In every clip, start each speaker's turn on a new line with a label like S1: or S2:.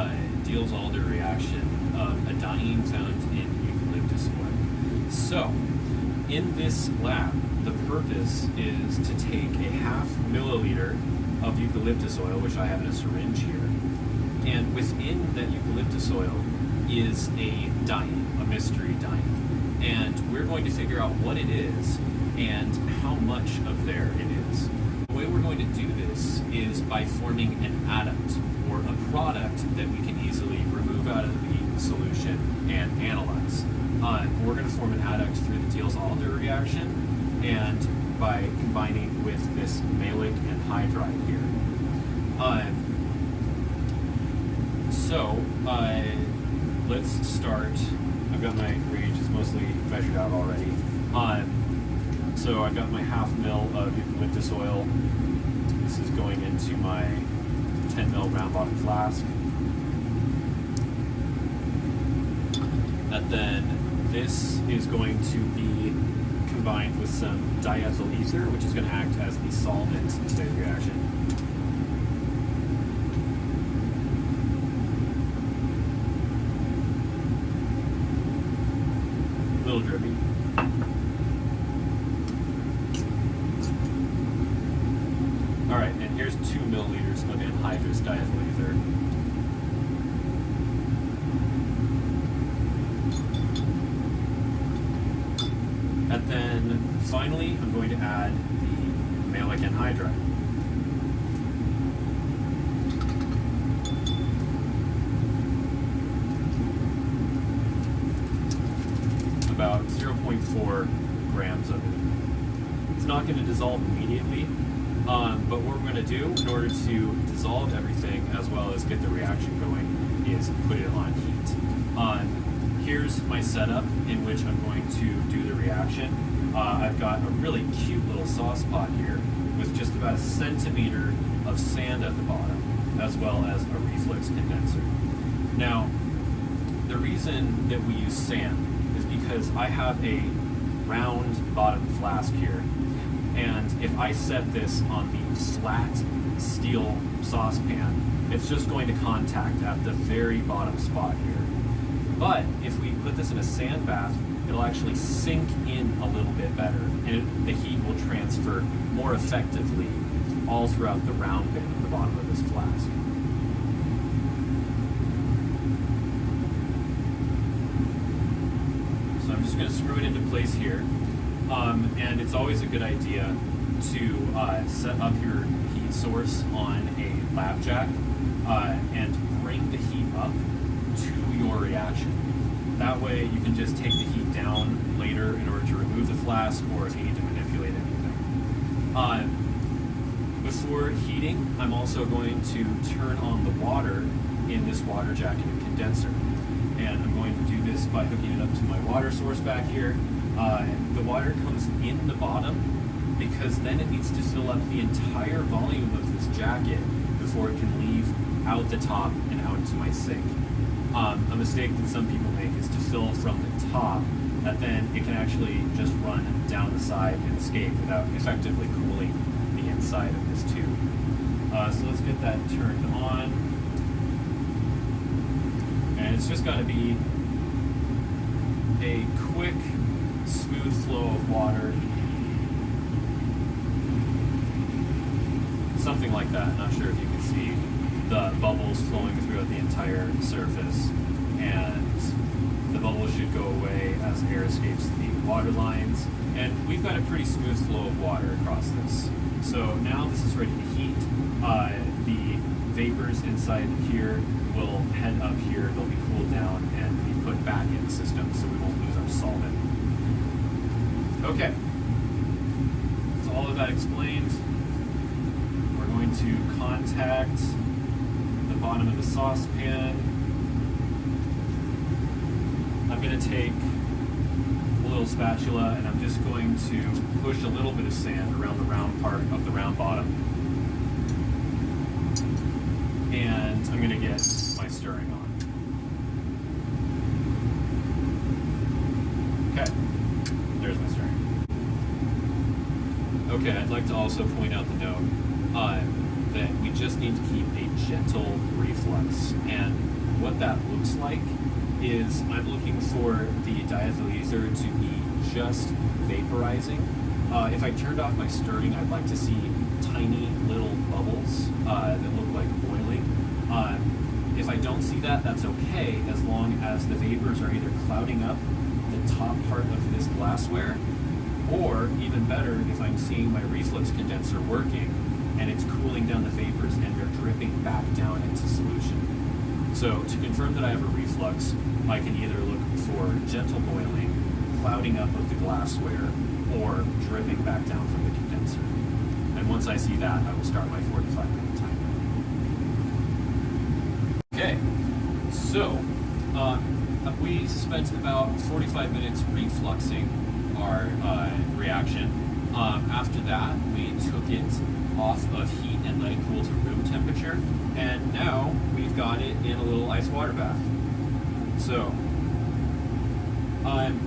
S1: uh, Diels-Alder reaction of a diene found in eucalyptus oil. So, in this lab, the purpose is to take a half milliliter of eucalyptus oil, which I have in a syringe here, and within that eucalyptus oil is a diene, a mystery diene. And we're going to figure out what it is and how much of there it is. The way we're going to do this is by forming an adduct, or a product that we can easily remove out of the solution and analyze. Uh, we're going to form an adduct through the Diels-Alder reaction and by combining with this maleic anhydride here. Uh, so, uh, let's start. I've got my reagents mostly measured out already. Um, so I've got my half mil of eucalyptus oil. This is going into my 10 mil round bottom flask. And then this is going to be combined with some diethyl ether, which is going to act as the solvent in today's reaction. A little drippy. All right, and here's two milliliters of anhydrous diethyl ether. And then finally, I'm going to add the maleic anhydride. About 0.4 grams of it. It's not going to dissolve immediately, um, but what we're going to do in order to dissolve everything as well as get the reaction going is put it on heat. Um, here's my setup in which I'm going to do the reaction. Uh, I've got a really cute little sauce pot here with just about a centimeter of sand at the bottom, as well as a reflux condenser. Now, the reason that we use sand is because I have a round bottom flask here, and if I set this on the flat steel saucepan, it's just going to contact at the very bottom spot here. But if we put this in a sand bath, it'll actually sink in a little bit better, and it, the heat will transfer more effectively all throughout the round bit at the bottom of this flask. So I'm just going to screw it into place here, um, and it's always a good idea to uh, set up your heat source on a lab jack uh, and bring the heat up to your reaction. That way you can just take the heat down later in order to remove the flask or if you need to manipulate anything. Uh, before heating, I'm also going to turn on the water in this water jacket and condenser. By hooking it up to my water source back here. Uh, the water comes in the bottom because then it needs to fill up the entire volume of this jacket before it can leave out the top and out into my sink. Um, a mistake that some people make is to fill from the top, that then it can actually just run down the side and escape without effectively cooling the inside of this tube. Uh, so let's get that turned on. And it's just got to be a quick, smooth flow of water. Something like that, not sure if you can see the bubbles flowing throughout the entire surface and the bubbles should go away as air escapes the water lines. And we've got a pretty smooth flow of water across this. So now this is ready to heat. Uh, the vapors inside here will head up here. They'll be cooled down and put back in the system so we won't lose our solvent okay so all of that explained we're going to contact the bottom of the saucepan. I'm going to take a little spatula and I'm just going to push a little bit of sand around the round part of the round bottom. And I'm going to get my stirring on. Okay, there's my stirring. Okay, I'd like to also point out the note. Uh, that we just need to keep a gentle reflux. And what that looks like is I'm looking for the diethyl to be just vaporizing. Uh, if I turned off my stirring, I'd like to see tiny little bubbles uh, that look like boiling. Um, if I don't see that, that's okay as long as the vapors are either clouding up top part of this glassware, or even better, if I'm seeing my reflux condenser working and it's cooling down the vapors and they're dripping back down into solution. So to confirm that I have a reflux, I can either look for gentle boiling, clouding up of the glassware, or dripping back down from the condenser. And once I see that, I will start my 45 minute timer. Okay, so um, we spent about 45 minutes refluxing our uh, reaction. Um, after that, we took it off of heat and let it cool to room temperature. And now we've got it in a little ice water bath. So, um,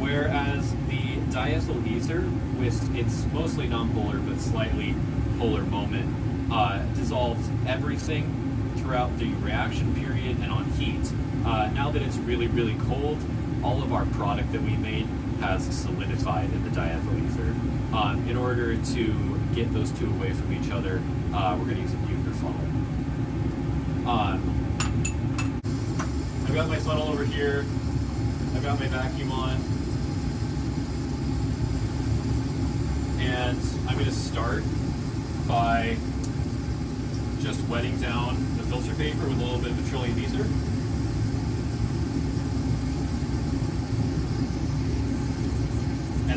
S1: whereas the diethyl ether, with its mostly nonpolar but slightly polar moment, uh, dissolved everything throughout the reaction period and on heat. Uh, now that it's really, really cold, all of our product that we made has solidified in the diethyl ether. Um, in order to get those two away from each other, uh, we're going to use a Buchner funnel. Um, I've got my funnel over here. I've got my vacuum on. And I'm going to start by just wetting down the filter paper with a little bit of petroleum ether.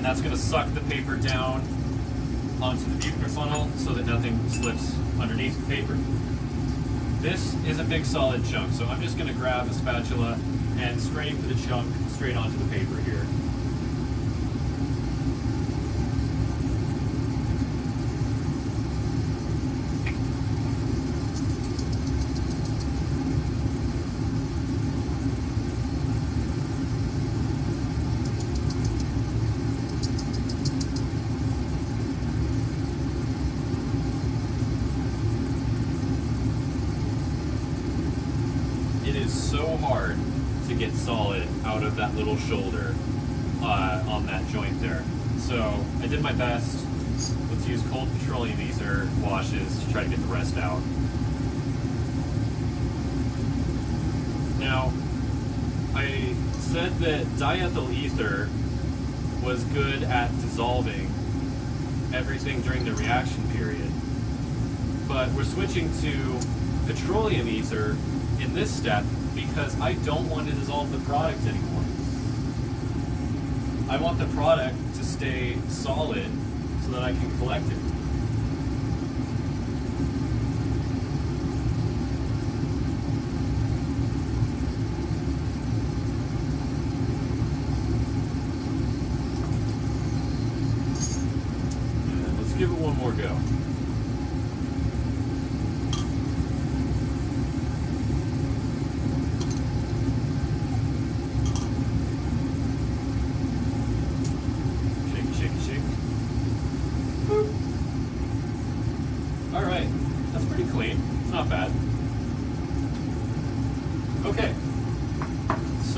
S1: And that's going to suck the paper down onto the Buchner funnel so that nothing slips underneath the paper. This is a big solid chunk, so I'm just going to grab a spatula and scrape the chunk straight onto the paper here. So hard to get solid out of that little shoulder uh, on that joint there. So I did my best. Let's use cold petroleum ether washes to try to get the rest out. Now, I said that diethyl ether was good at dissolving everything during the reaction period. But we're switching to petroleum ether in this step because I don't want to dissolve the product anymore. I want the product to stay solid so that I can collect it. And let's give it one more go.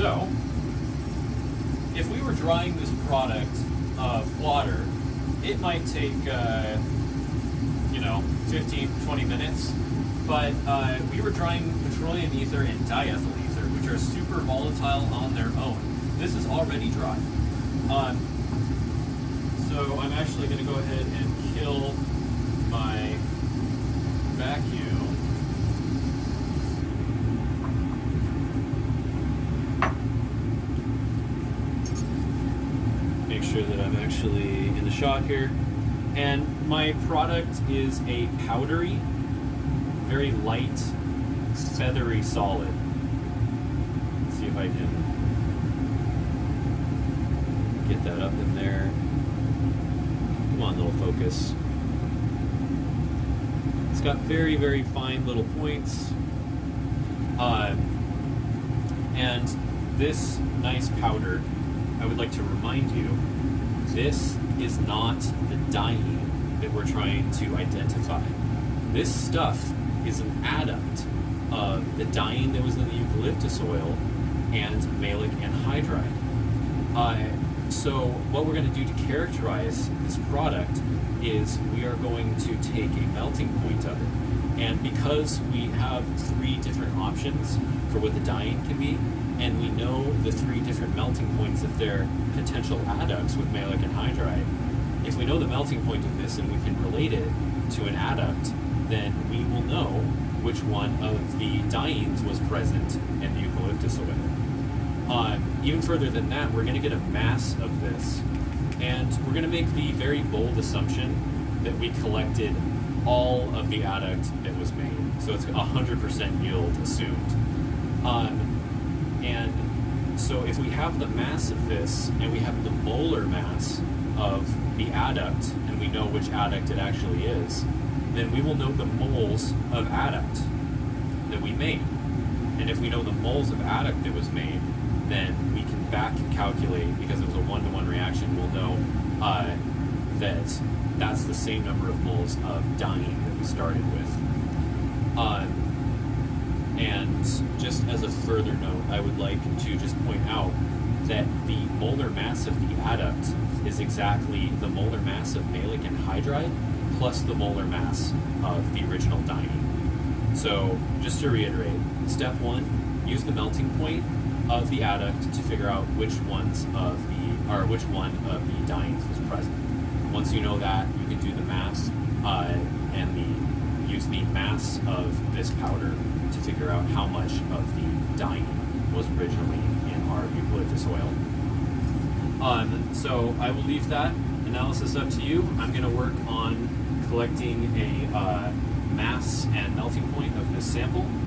S1: So, if we were drying this product of water, it might take, uh, you know, 15, 20 minutes. But uh, we were drying petroleum ether and diethyl ether, which are super volatile on their own. This is already dry. Um, so I'm actually going to go ahead and kill my vacuum. Make sure that I'm actually in the shot here. And my product is a powdery, very light, feathery solid. Let's see if I can get that up in there. Come on, little focus. Got very, very fine little points. Uh, and this nice powder, I would like to remind you this is not the diene that we're trying to identify. This stuff is an adduct of the diene that was in the eucalyptus oil and maleic anhydride. Uh, so what we're going to do to characterize this product is we are going to take a melting point of it. And because we have three different options for what the diene can be, and we know the three different melting points of their potential adducts with maleic anhydride, if we know the melting point of this and we can relate it to an adduct, then we will know which one of the dienes was present in the eucalyptus oil. Um, even further than that, we're going to get a mass of this, and we're going to make the very bold assumption that we collected all of the adduct that was made. So it's 100% yield assumed. Um, and so if we have the mass of this and we have the molar mass of the adduct and we know which adduct it actually is, then we will know the moles of adduct that we made. And if we know the moles of adduct that was made, then we can back calculate, because it was a one-to-one reaction, we'll know uh, that that's the same number of moles of diene that we started with. Um, and just as a further note, I would like to just point out that the molar mass of the adduct is exactly the molar mass of maleic anhydride plus the molar mass of the original diene. So just to reiterate, step one, use the melting point of the adduct to figure out which ones of the, or which one of the dienes was present. Once you know that, you can do the mass uh, and the use the mass of this powder to figure out how much of the diene was originally in our eucalyptus oil. Um, so I will leave that analysis up to you. I'm going to work on collecting a uh, mass and melting point of this sample.